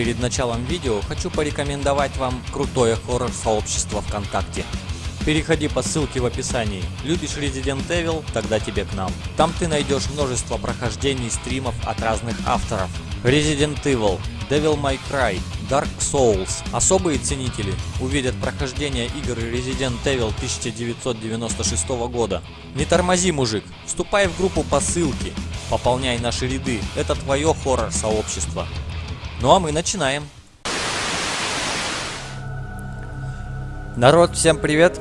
перед началом видео хочу порекомендовать вам крутое хоррор-сообщество ВКонтакте. Переходи по ссылке в описании. Любишь Resident Evil? Тогда тебе к нам. Там ты найдешь множество прохождений стримов от разных авторов. Resident Evil, Devil May Cry, Dark Souls. Особые ценители увидят прохождение игр Resident Evil 1996 года. Не тормози, мужик. Вступай в группу по ссылке. Пополняй наши ряды. Это твое хоррор-сообщество. Ну а мы начинаем. Народ, всем привет!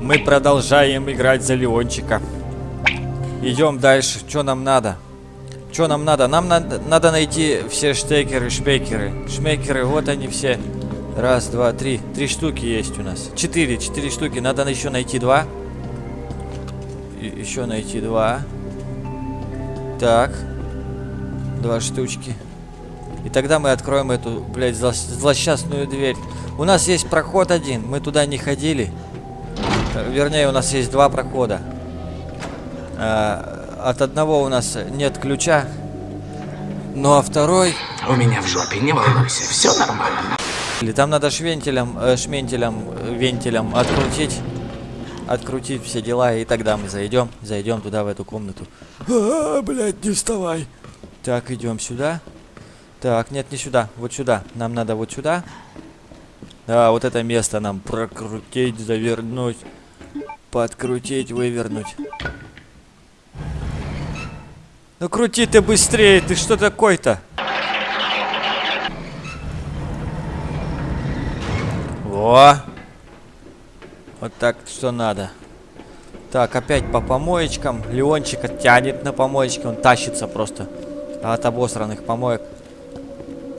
Мы продолжаем играть за Леончика. Идем дальше. Что нам надо? Что нам надо? Нам надо, надо найти все штекеры, шпекеры. Шмекеры, вот они все. Раз, два, три. Три штуки есть у нас. Четыре, четыре штуки. Надо еще найти два. Еще найти два. Так. Два штучки. И тогда мы откроем эту, блядь, зло злосчастную дверь. У нас есть проход один. Мы туда не ходили. Вернее, у нас есть два прохода. А, от одного у нас нет ключа. Ну а второй... У меня в жопе, не волнуйся, все нормально. Или там надо швентелем, э, шментелем, э, вентилем открутить. Открутить все дела, и тогда мы зайдем. Зайдем туда, в эту комнату. А, блядь, не вставай. Так, идем сюда. Так, нет, не сюда. Вот сюда. Нам надо вот сюда. Да, вот это место нам прокрутить, завернуть. Подкрутить, вывернуть. Ну крути ты быстрее, ты что такой-то? Во! Вот так, что надо. Так, опять по помоечкам. Леончика тянет на помоечке, он тащится просто от обосранных помоек.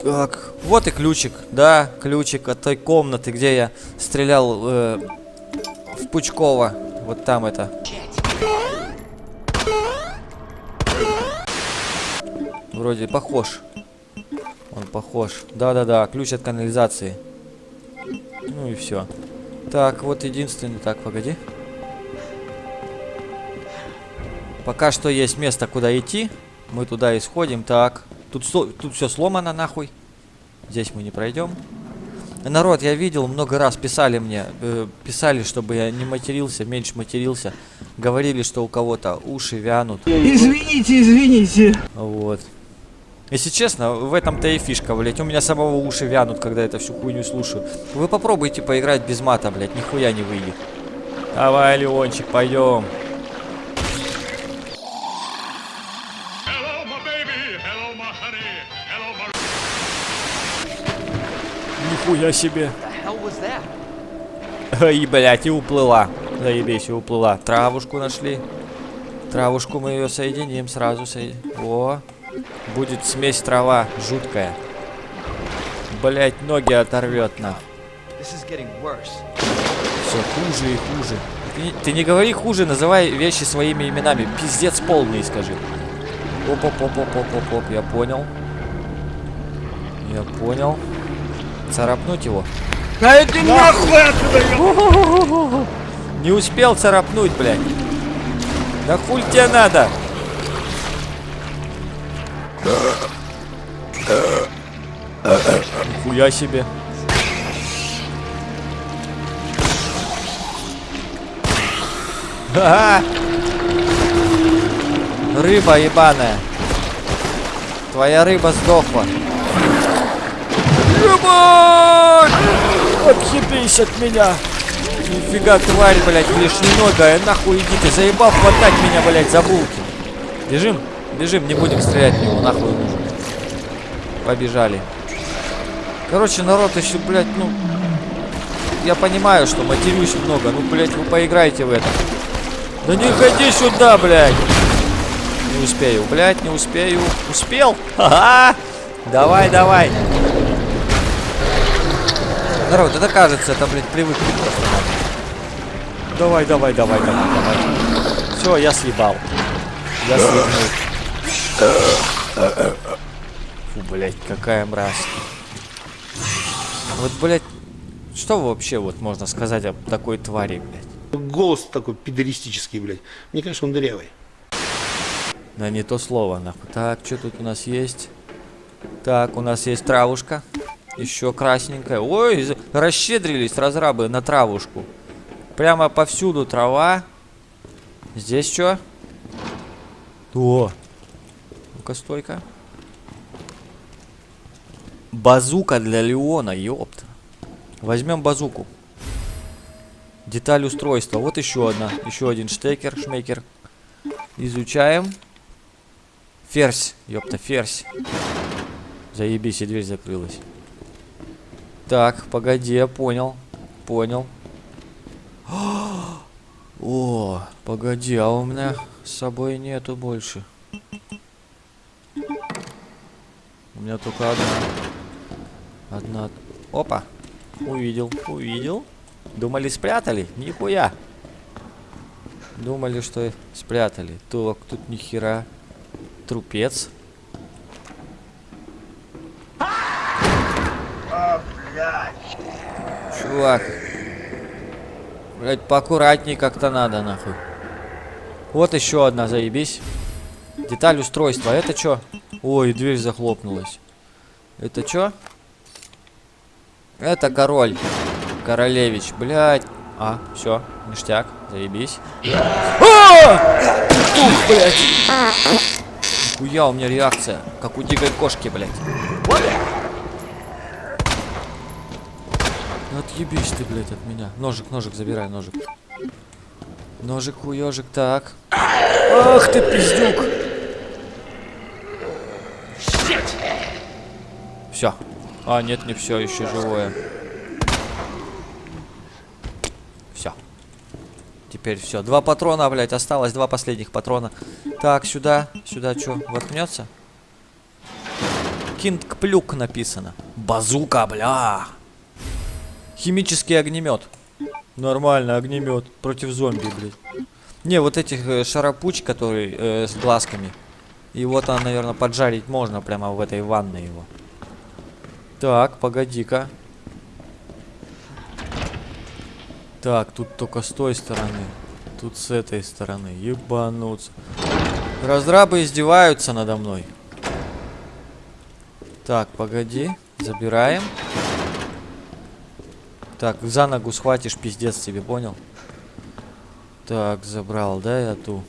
Так, вот и ключик, да, ключик от той комнаты, где я стрелял э, в Пучкова. Вот там это. Вроде похож. Он похож. Да-да-да, ключ от канализации. Ну и все. Так, вот единственный. Так, погоди. Пока что есть место, куда идти. Мы туда исходим. Так. Тут, тут все сломано нахуй. Здесь мы не пройдем. Народ, я видел, много раз писали мне, э, писали, чтобы я не матерился, меньше матерился. Говорили, что у кого-то уши вянут. Извините, извините. Вот. Если честно, в этом-то и фишка, блядь. У меня самого уши вянут, когда это всю хуйню слушаю. Вы попробуйте поиграть без мата, блядь, нихуя не выйдет. Давай, Леончик, пойдем. Нихуя себе. И, блядь, и уплыла. Заебись, и уплыла. Травушку нашли. Травушку мы ее соединим сразу. Соединим. О, будет смесь трава жуткая. Блять, ноги оторвет на. Все хуже и хуже. Ты, ты не говори хуже, называй вещи своими именами. Пиздец полный, скажи. Оп-оп-оп-оп-оп-оп, я понял. Я понял. Царапнуть его. Да это нахуй отсюда! Не успел царапнуть, блядь. Да хуль тебе надо? Нихуя себе. Ага. Рыба ебаная. Твоя рыба сдохла. Ебать! Отъебись от меня! Нифига, тварь, блядь, лишненогая, нахуй идите, заебал хватать меня, блядь, за булки. Бежим, бежим, не будем стрелять в него, нахуй нужен. Побежали. Короче, народ еще, блядь, ну... Я понимаю, что матерюсь много, ну, блядь, вы поиграйте в это. Да не ходи сюда, блядь! Не успею, блядь, не успею. Успел? Ха-ха! Давай, давай. Народ, это кажется, это, блядь, привыкли просто. Давай, давай, давай, давай, давай. Все, я съебал. Я съебнул. Фу, блядь, какая мразь. Вот, блядь, что вообще вот можно сказать об такой твари, блядь? Голос такой пидористический, блядь. Мне кажется, он дырявый. Да не то слово, нахуй. Так, что тут у нас есть? Так, у нас есть травушка. Еще красненькая. Ой, расщедрились разрабы на травушку. Прямо повсюду трава. Здесь что? О! Ну-ка, стойка. Базука для Леона, ёпта. Возьмем базуку. Деталь устройства. Вот еще одна. Еще один штекер, шмекер. Изучаем. Ферзь. Ёпта, ферзь. Заебись, и дверь закрылась. Так, погоди, я понял. Понял. О, погоди, а у меня с собой нету больше. У меня только одна. Одна. Опа. Увидел, увидел. Думали, спрятали? Нихуя. Думали, что спрятали. Так, тут ни хера. Трупец. Чувак. Блять, поаккуратней как-то надо, нахуй. Вот еще одна, заебись. Деталь устройства. Это что? Ой, дверь захлопнулась. Это что? Это король. Королевич, блядь. А, все, ништяк, заебись. А! Ух, блядь. Хуя, у меня реакция, как у дикой кошки, блядь. Отъебись ты, блядь, от меня. Ножик, ножик, забирай, ножик. Ножик, хуёжик, так. Ах ты, пиздюк. Все. А, нет, не все, еще живое. Все. Теперь все. Два патрона, блядь, осталось. Два последних патрона. Так, сюда. Сюда что, воткнется? Кинг Плюк написано. Базука, бля. Химический огнемет. Нормально, огнемет. Против зомби, блядь. Не, вот этих э, шарапуч, который э, с глазками. Вот он, наверное, поджарить можно прямо в этой ванной его. Так, погоди-ка. Так, тут только с той стороны. Тут с этой стороны. Ебануться. Разрабы издеваются надо мной. Так, погоди. Забираем. Так, за ногу схватишь, пиздец тебе, понял? Так, забрал, да, я ту.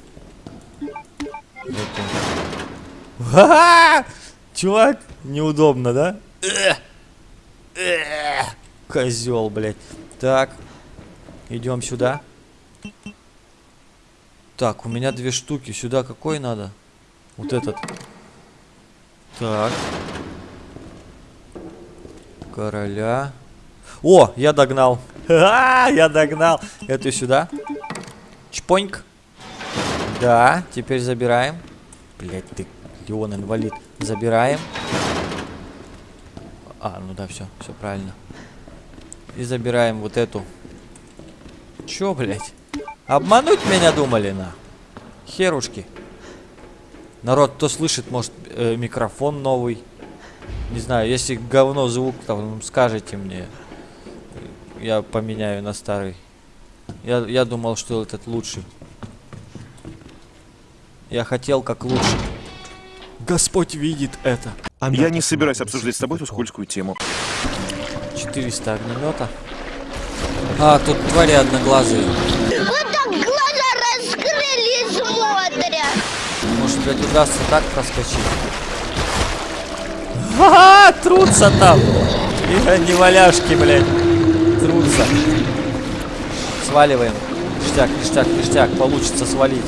Эту. Ха-ха! Чувак, неудобно, да? Козел, блядь. Так, идем сюда. Так, у меня две штуки. Сюда какой надо? Вот этот. Так. Короля. О, я догнал. Ха, я догнал. Эту сюда. Чпоньк. Да, теперь забираем. Блять, ты, Леон инвалид. Забираем. А, ну да, все, все правильно. И забираем вот эту. Чё, блять? Обмануть меня думали, на? Херушки. Народ, кто слышит, может, э, микрофон новый. Не знаю, если говно звук, там, скажите мне. Я поменяю на старый. Я, я думал, что этот лучший. Я хотел как лучше. Господь видит это. Я не собираюсь обсуждать с тобой эту скользкую тему. 400 огнемета. А, тут твари одноглазые. Вот так глаза раскрыли и смотрят. Может, блядь, удастся так проскочить? Ха-ха, трутся там. И не валяшки, блядь. Трутся. Сваливаем. Ништяк, ништяк, ништяк. Получится свалить.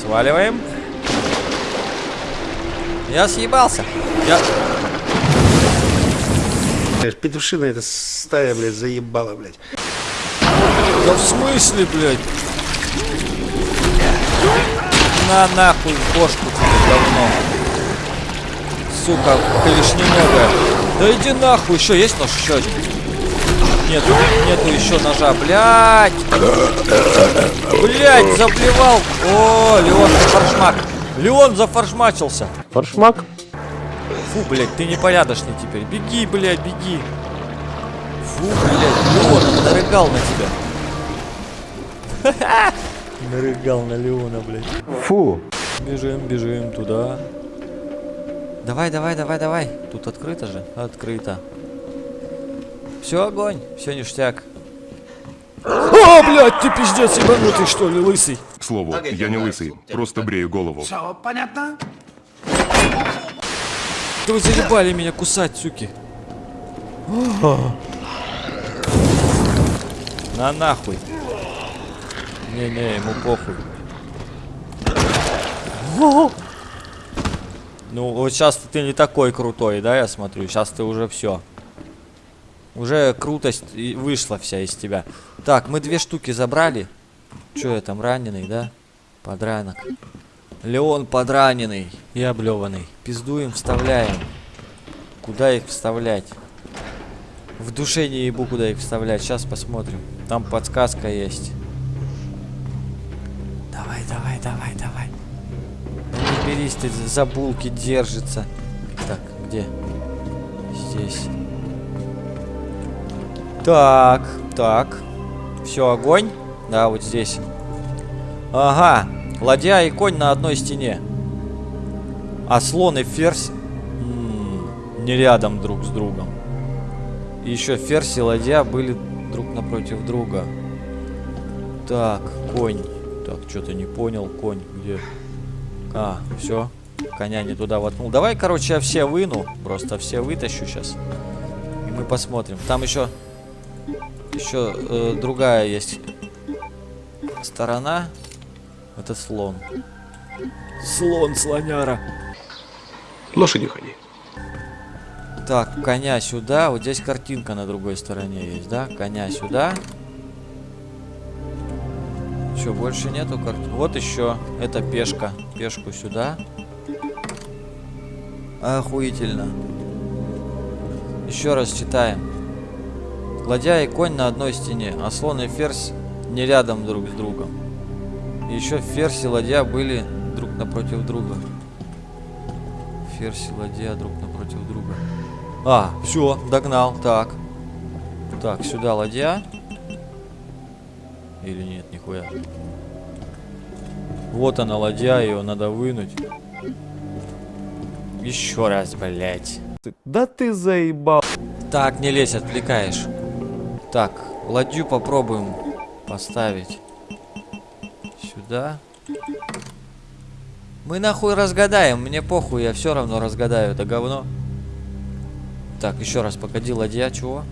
Сваливаем. Я съебался. Я... Петушина эта стая, блядь, заебала, блядь. Да в смысле, блядь? На нахуй в бошку тебе говно. Сука, клешненогая. Да иди нахуй, еще есть нож еще один? Нету, нету еще ножа, блядь. Блядь, заблевал. О, Леон зафаршмак. Леон зафаршмачился. Форшмак. Фу, блядь, ты непорядочный теперь. Беги, блядь, беги. Фу, блядь, Леон нарыгал на тебя. Нарыгал на Леона, блядь. Фу. Бежим, бежим туда. Давай, давай, давай, давай. Тут открыто же? Открыто. Все, огонь. Все ништяк. О, блядь, ты пиздец ебанутый, что ли, лысый? К слову, я не лысый, просто брею голову. Все понятно? Да вы заебали меня кусать, суки. На нахуй. Не-не, ему похуй. Ну, вот сейчас ты не такой крутой, да, я смотрю. Сейчас ты уже все. Уже крутость вышла вся из тебя. Так, мы две штуки забрали. Че я там, раненый, да? Подранок. Леон подраненный и облеванный. Пиздуем, вставляем. Куда их вставлять? В душе не ебу, куда их вставлять. Сейчас посмотрим. Там подсказка есть. Давай, давай, давай, давай. Да не берись ты за булки, держится. Так, где? Здесь. Так, так. Все, огонь. Да, вот здесь. Ага. Ладья и конь на одной стене. А слон и ферзь м, не рядом друг с другом. И еще ферзь и ладья были друг напротив друга. Так, конь. Так, что-то не понял. Конь где? А, все. Коня не туда воткнул. Давай, короче, я все выну. Просто все вытащу сейчас. И мы посмотрим. Там еще... Еще э, другая есть сторона. Это слон. Слон, слоняра. Лошадью ходи. Так, коня сюда. Вот здесь картинка на другой стороне есть, да? Коня сюда. Что, больше нету карт? Вот еще. Это пешка. Пешку сюда. Охуительно. Еще раз читаем. Ладья и конь на одной стене, а слон и ферзь не рядом друг с другом. И еще ферзь и ладья были друг напротив друга. Ферзь и ладья друг напротив друга. А, все, догнал. Так. Так, сюда ладья. Или нет, нихуя. Вот она, ладья, ее надо вынуть. Еще раз, блять. Да ты заебал. Так, не лезь, отвлекаешь. Так, ладью попробуем поставить сюда. Мы нахуй разгадаем, мне похуй, я все равно разгадаю это говно. Так, еще раз, погоди, ладья, чего?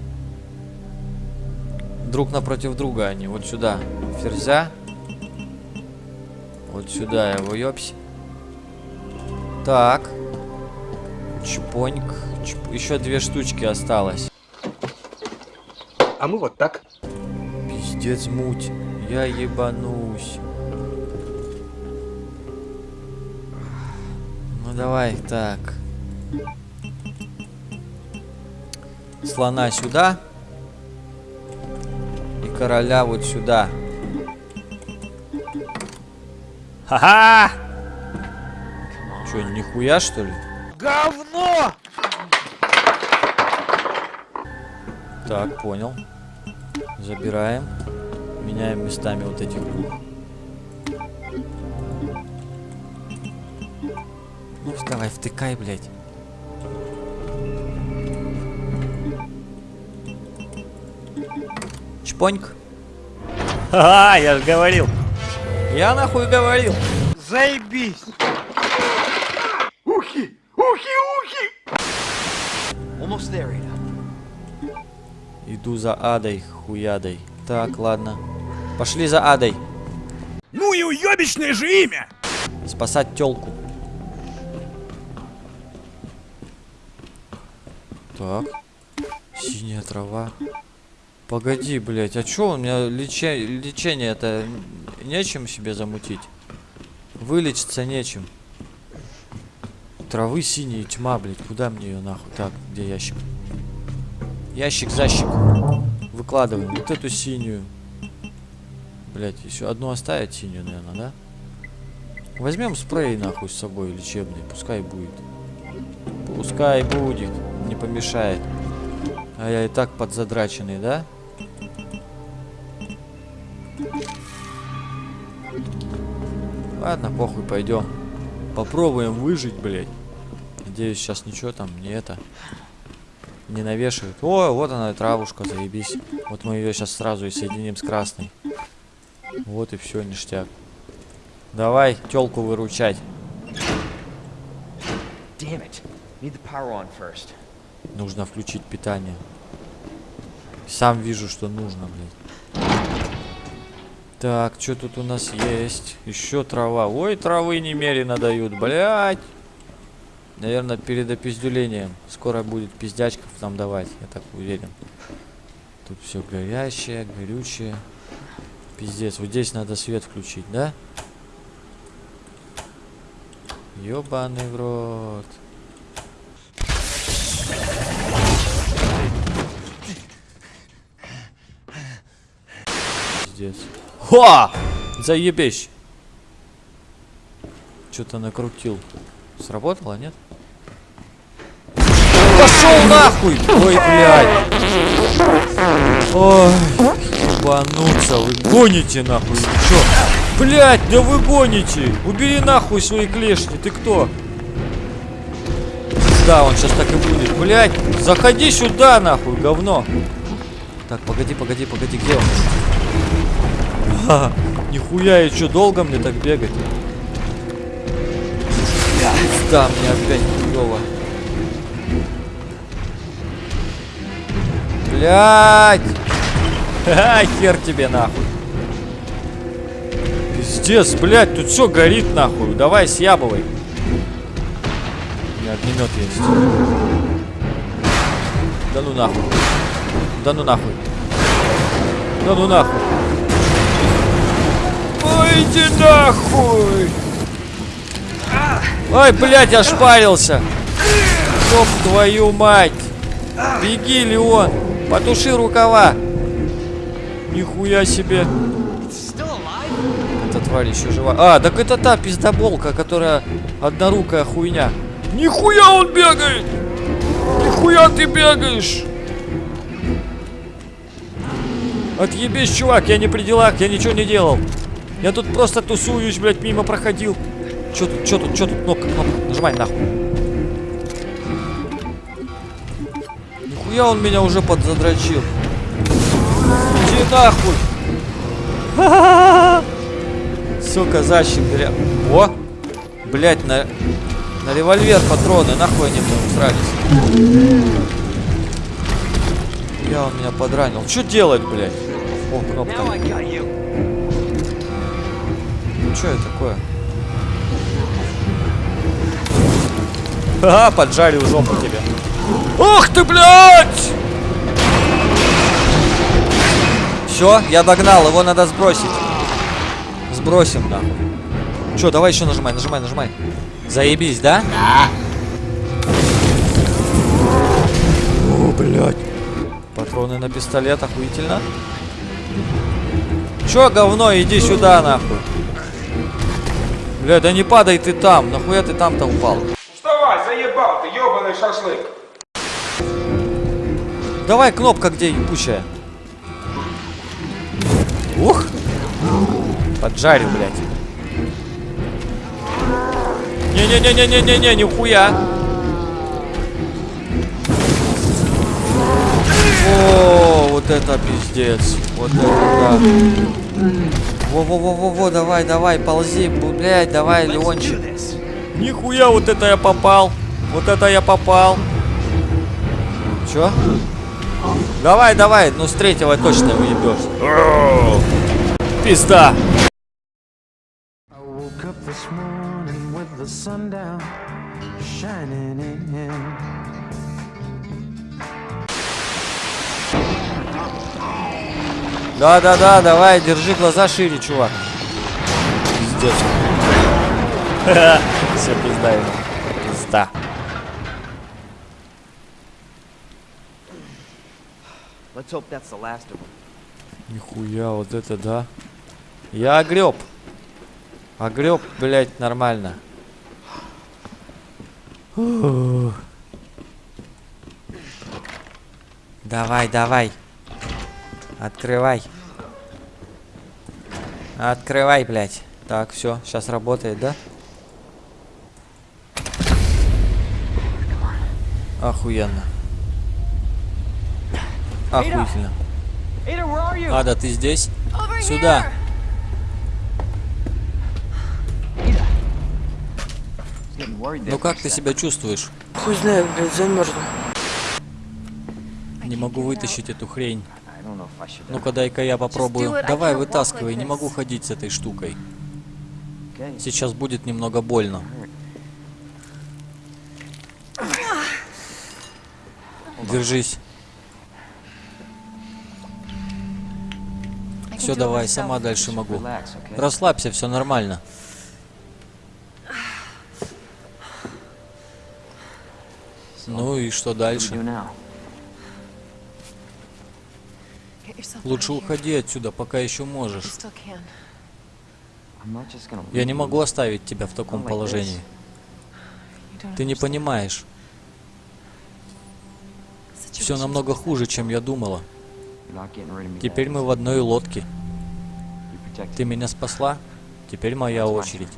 Друг напротив друга они, вот сюда. Ферзя. Вот сюда его, ёпсь. Так. Чпоньк. Чп- Еще две штучки осталось. А мы вот так. Пиздец муть. Я ебанусь. Ну давай, так. Слона сюда. И короля вот сюда. Ха-ха! Че, нихуя что ли? Говно! Так, понял. Забираем. Меняем местами вот этих. Ну, давай, втыкай, блядь. Чпоньк. Ха, я же говорил. Я нахуй говорил. Заебись! Ухи! Ухи! Ухи! Иду за адой, хуядой. Так, ладно. Пошли за адой. Ну и уебищное же имя! Спасать телку. Так. Синяя трава. Погоди, блядь, а чё у меня лече... лечение-то нечем себе замутить? Вылечиться нечем. Травы синие, тьма, блядь, куда мне ее нахуй? Так, где ящик? Ящик, защик. Выкладываем вот эту синюю. Блять, еще одну оставить синюю, наверное, да? Возьмем спрей нахуй с собой лечебный, пускай будет. Пускай будет, не помешает. А я и так подзадраченный, да? Ладно, похуй, пойдем. Попробуем выжить, блядь. Надеюсь, сейчас ничего там не это не навешивают. О, вот она, травушка, заебись. Вот мы ее сейчас сразу и соединим с красной. Вот и все, ништяк. Давай, телку выручать. Нужно включить питание. Сам вижу, что нужно, блядь. Так, что тут у нас есть? Еще трава. Ой, травы немерено дают, блядь. Наверное, перед опиздюлением. Скоро будет пиздячков нам давать, я так уверен. Тут все горящее, горючее. Пиздец, вот здесь надо свет включить, да? Ёбаный в рот. Пиздец. Ха! Заебись! Что-то накрутил. Сработало, нет? Пошел нахуй! Ой, блядь! Ой, ебануться, вы гоните нахуй, чё? Блядь, да вы гоните! Убери нахуй свои клешни, ты кто? Да, он сейчас так и будет. Блядь, заходи сюда нахуй, говно. Так, погоди, погоди, погоди, где он? Ха, нихуя, и чё, долго мне так бегать? Да, мне опять хуёво. Блядь! Ха, хер тебе нахуй. Пиздец, блядь, тут все горит нахуй. Давай съябывай. У меня огнемет есть. Да ну нахуй. Да ну нахуй. Да ну нахуй. Ой, иди нахуй. Ой, блядь, я шпарился. Ёб твою мать. Беги, Леон. Потуши рукава. Нихуя себе. Эта тварь еще жива. А, так это та пиздоболка, которая однорукая хуйня. Нихуя он бегает! Нихуя ты бегаешь! Отъебись, чувак, я не при делах, я ничего не делал. Я тут просто тусуюсь, блядь, мимо проходил. Чё тут, чё тут, чё тут? Кнопка, кнопка. Нажимай нахуй. Нихуя он меня уже подзадрочил. Иди нахуй. Сука, защит, бля. О! Блять, на, на револьвер патроны. Нахуй они мне усрались. Я он меня подранил. Что делать, блядь? О, кнопка. Ну что это такое? Ага, поджарил жопу тебе. Ох ты, блядь! Все, я догнал, его надо сбросить. Сбросим, нахуй. Че, давай еще нажимай, нажимай, нажимай. Заебись, да? Да. О, блядь. Патроны на пистолет, охуительно. Че, говно, иди сюда, нахуй. Бля, да не падай ты там. Нахуя ты там-то упал? Вставай, заебал ты, ебаный шашлык. Давай кнопка где ебучая. Ух! Поджарил, блядь. Не-не-не-не-не-не-не, нихуя. О, вот это пиздец. Вот это да. Во-во-во-во-во, давай, давай, ползи, блядь, давай, Леончик. Нихуя, вот это я попал. Вот это я попал. Чё? Давай, давай, ну с третьего точно уебешь. Пизда. Да-да-да, давай, держи глаза шире, чувак. Пиздец. Все, пизда ему. Пизда. Нихуя, вот это да. Я огреб. Огреб, блядь, нормально. Давай, давай. Открывай. Открывай, блядь. Так, все, сейчас работает, да? Охуенно. Охуительно. Ада, ты здесь? Сюда. Ну как ты себя чувствуешь? Хуй знает, блядь, замерзну. Не могу вытащить эту хрень. Ну-ка дай-ка я попробую. Давай вытаскивай, не могу ходить с этой штукой. Сейчас будет немного больно. Держись. Все, давай, сама дальше могу. Расслабься, все нормально. Ну и что дальше? Лучше уходи отсюда, пока еще можешь. Я не могу оставить тебя в таком положении. Ты не понимаешь. Все намного хуже, чем я думала. Теперь мы в одной лодке. Ты меня спасла, теперь моя очередь.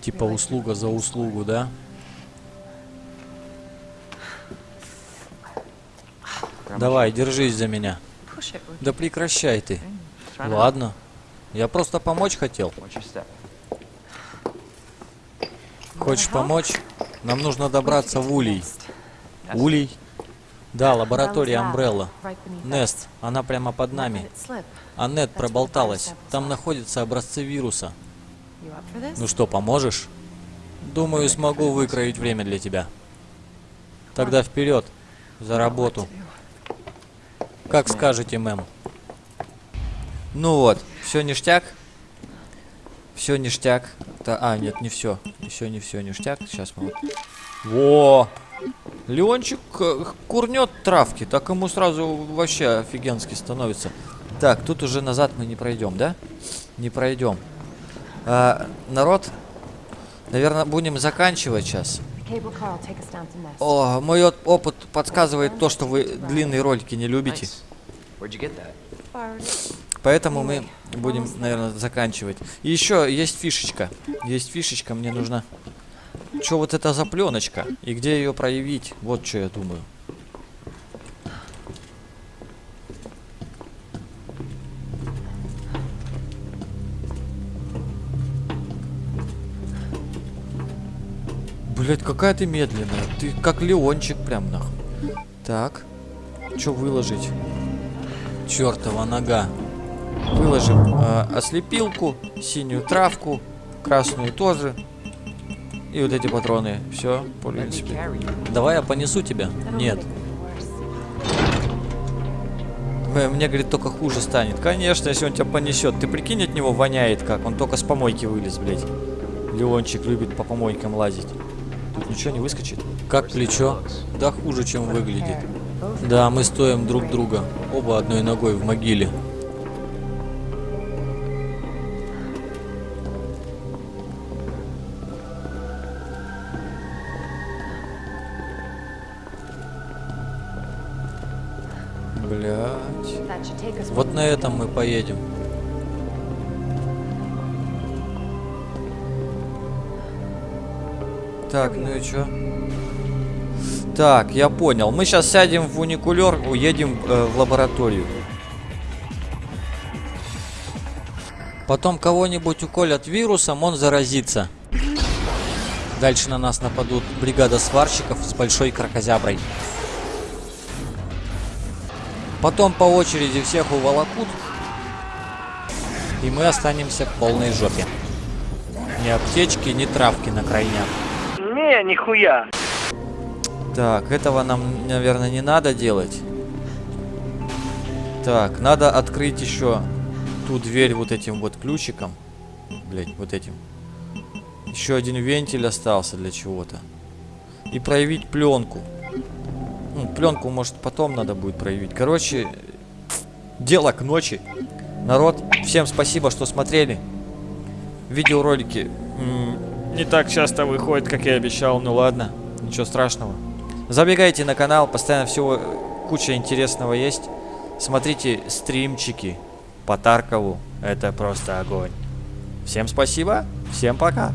Типа услуга за услугу, да? Давай, держись за меня. Да прекращай ты. Ладно. Я просто помочь хотел. Хочешь помочь? Нам нужно добраться в Улей. Улей? Да, лаборатория Амбрелла. Нест, она прямо под нами. А Нет проболталась. Там находятся образцы вируса. Ну что, поможешь? Думаю, смогу выкроить время для тебя. Тогда вперед, за работу. Как скажете, мэм. Ну вот, все ништяк. Все ништяк. Та, а, нет, не все. Еще не все ништяк. Сейчас мы вот. Во! Леончик э, курнет травки, так ему сразу вообще офигенски становится. Так, тут уже назад мы не пройдем, да? Не пройдем. А, народ, наверное, будем заканчивать сейчас. О, мой опыт подсказывает то, что вы длинные ролики не любите. Поэтому мы будем, наверное, заканчивать. И еще есть фишечка. Есть фишечка, мне нужна. Что вот это за пленочка? И где ее проявить? Вот что я думаю. Блять, какая ты медленная. Ты как Леончик прям нахуй. Так. Что выложить? Чертова нога. Выложим э, ослепилку, синюю травку, красную тоже. И вот эти патроны. Все, в принципе. Давай я понесу тебя. Нет. М- Мне, говорит, только хуже станет. Конечно, если он тебя понесет. Ты прикинь, от него воняет как. Он только с помойки вылез, блядь. Леончик любит по помойкам лазить. Тут ничего не выскочит. Как плечо? Да хуже, чем выглядит. Да, мы стоим друг друга. Оба одной ногой в могиле. Вот на этом мы поедем. Так, ну и чё? Так, я понял. Мы сейчас сядем в уникулер, уедем э, в лабораторию. Потом кого-нибудь уколят вирусом, он заразится. Дальше на нас нападут бригада сварщиков с большой крокозяброй. Потом по очереди всех уволокут. И мы останемся в полной жопе. Ни аптечки, ни травки на крайняк. Не, нихуя. Так, этого нам, наверное, не надо делать. Так, надо открыть еще ту дверь вот этим вот ключиком. Блять, вот этим. Еще один вентиль остался для чего-то. И проявить пленку. Ну, пленку, может, потом надо будет проявить. Короче, дело к ночи. Народ, всем спасибо, что смотрели. Видеоролики не так часто выходят, как я обещал. Ну ладно, ничего страшного. Забегайте на канал, постоянно всего куча интересного есть. Смотрите стримчики по Таркову. Это просто огонь. Всем спасибо, всем пока.